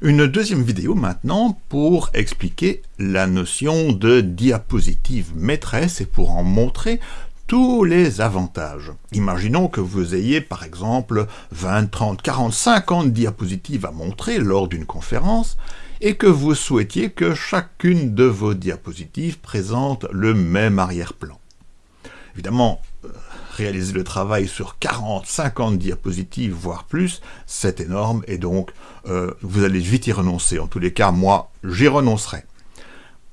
Une deuxième vidéo maintenant pour expliquer la notion de diapositive maîtresse et pour en montrer tous les avantages. Imaginons que vous ayez par exemple 20, 30, 40, 50 diapositives à montrer lors d'une conférence et que vous souhaitiez que chacune de vos diapositives présente le même arrière-plan. Évidemment, euh, réaliser le travail sur 40, 50 diapositives, voire plus, c'est énorme, et donc euh, vous allez vite y renoncer. En tous les cas, moi, j'y renoncerai.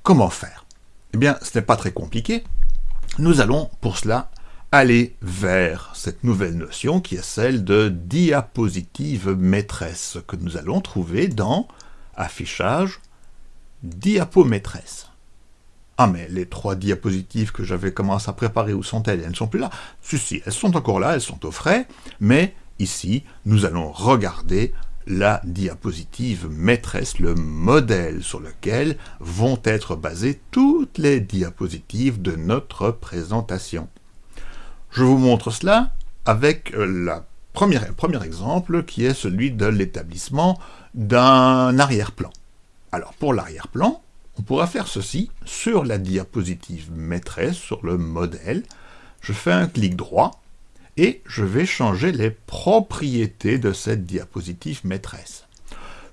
Comment faire? Eh bien, ce n'est pas très compliqué. Nous allons, pour cela, aller vers cette nouvelle notion qui est celle de diapositive maîtresse, que nous allons trouver dans Affichage, Diapo maîtresse. Ah mais les trois diapositives que j'avais commencé à préparer, où sont-elles? Elles ne sont plus là Si, si, elles sont encore là, elles sont au frais, mais ici, nous allons regarder la diapositive maîtresse, le modèle sur lequel vont être basées toutes les diapositives de notre présentation. Je vous montre cela avec euh, le premier exemple qui est celui de l'établissement d'un arrière-plan. Alors pour l'arrière-plan, on pourra faire ceci sur la diapositive maîtresse, sur le modèle. Je fais un clic droit et je vais changer les propriétés de cette diapositive maîtresse.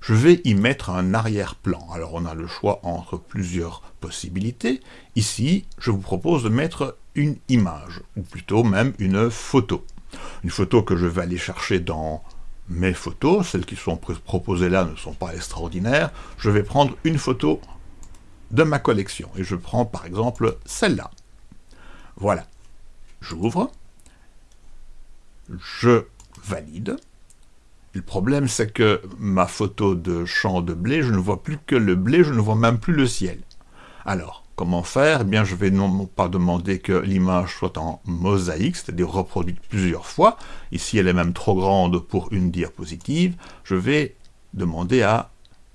Je vais y mettre un arrière-plan. Alors on a le choix entre plusieurs possibilités. Ici, je vous propose de mettre une image, ou plutôt même une photo. Une photo que je vais aller chercher dans mes photos, celles qui sont proposées là ne sont pas extraordinaires. Je vais prendre une photo de ma collection. Et je prends par exemple celle-là. Voilà. J'ouvre. Je valide. Le problème, c'est que ma photo de champ de blé, je ne vois plus que le blé, je ne vois même plus le ciel. Alors, comment faire? Eh bien, je vais non pas demander que l'image soit en mosaïque, c'est-à-dire reproduite plusieurs fois. Ici, elle est même trop grande pour une diapositive. Je vais demander à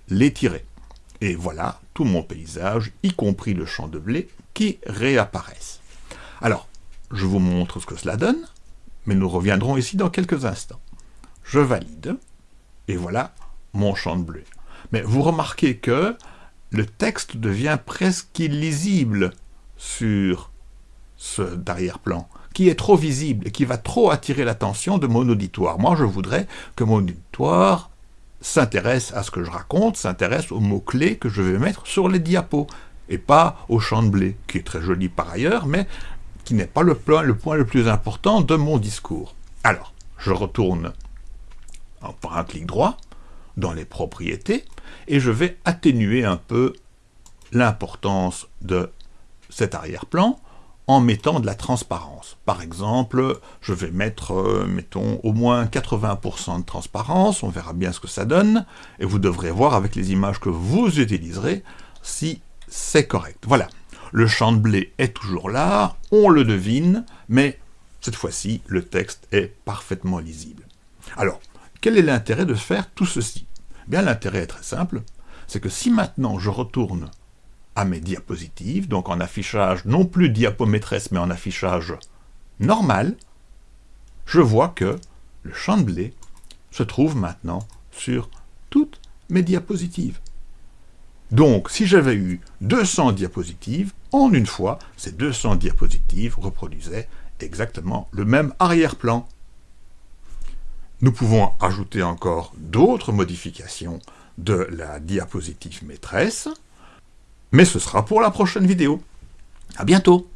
l'étirer. Et voilà mon paysage, y compris le champ de blé, qui réapparaissent. Alors, je vous montre ce que cela donne, mais nous reviendrons ici dans quelques instants. Je valide, et voilà mon champ de blé. Mais vous remarquez que le texte devient presque illisible sur ce derrière-plan, qui est trop visible et qui va trop attirer l'attention de mon auditoire. Moi, je voudrais que mon auditoire s'intéresse à ce que je raconte, s'intéresse aux mots-clés que je vais mettre sur les diapos, et pas au champ de blé, qui est très joli par ailleurs, mais qui n'est pas le point, le plus important de mon discours. Alors, je retourne par un clic droit dans les propriétés, et je vais atténuer un peu l'importance de cet arrière-plan en mettant de la transparence. Par exemple, je vais mettre, euh, mettons, au moins 80% de transparence, on verra bien ce que ça donne, et vous devrez voir avec les images que vous utiliserez si c'est correct. Voilà, le champ de blé est toujours là, on le devine, mais cette fois-ci, le texte est parfaitement lisible. Alors, quel est l'intérêt de faire tout ceci? Eh Bien, l'intérêt est très simple, c'est que si maintenant je retourne à mes diapositives, donc en affichage non plus diapométresse, mais en affichage normal, je vois que le champ de blé se trouve maintenant sur toutes mes diapositives. Donc, si j'avais eu 200 diapositives, en une fois, ces 200 diapositives reproduisaient exactement le même arrière-plan. Nous pouvons ajouter encore d'autres modifications de la diapositive maîtresse, mais ce sera pour la prochaine vidéo. À bientôt